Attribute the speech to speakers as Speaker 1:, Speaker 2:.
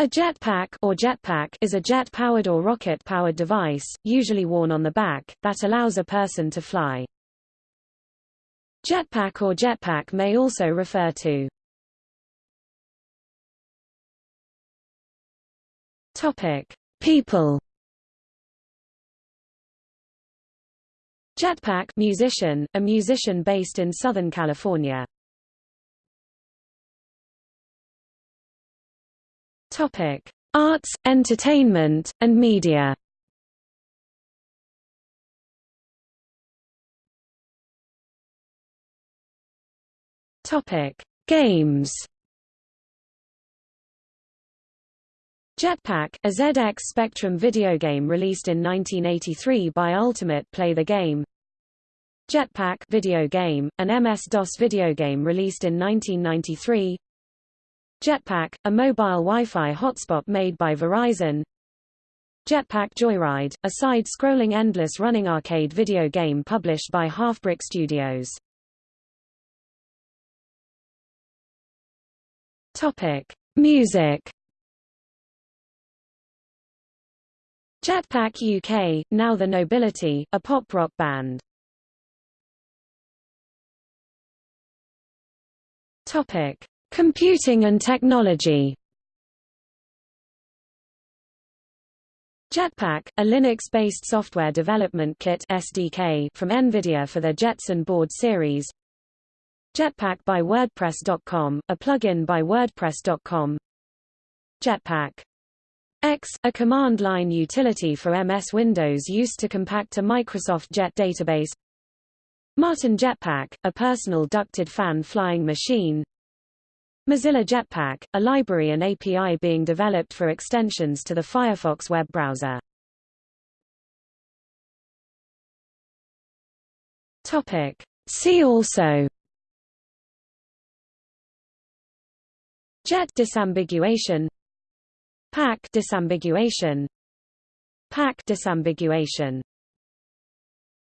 Speaker 1: A jetpack or jetpack is a jet-powered or rocket-powered device, usually worn on the back, that allows a person to fly. Jetpack or jetpack may also refer to Topic: People. Jetpack musician, a musician based in Southern California. Topic: Arts, entertainment, and media. Topic: Games. Jetpack, a ZX Spectrum video game released in 1983 by Ultimate Play the Game. Jetpack video game, an MS-DOS video game released in 1993. Jetpack, a mobile Wi-Fi hotspot made by Verizon. Jetpack Joyride, a side-scrolling endless running arcade video game published by Halfbrick Studios. Topic: Music. Jetpack UK, now The Nobility, a pop-rock band. Topic: Computing and technology. Jetpack, a Linux-based software development kit (SDK) from NVIDIA for the Jetson board series. Jetpack by WordPress.com, a plugin by WordPress.com. Jetpack X, a command line utility for MS Windows used to compact a Microsoft Jet database Martin Jetpack, a personal ducted fan flying machine Mozilla Jetpack, a library and API being developed for extensions to the Firefox web browser Topic. See also Jet disambiguation Pack disambiguation Pack disambiguation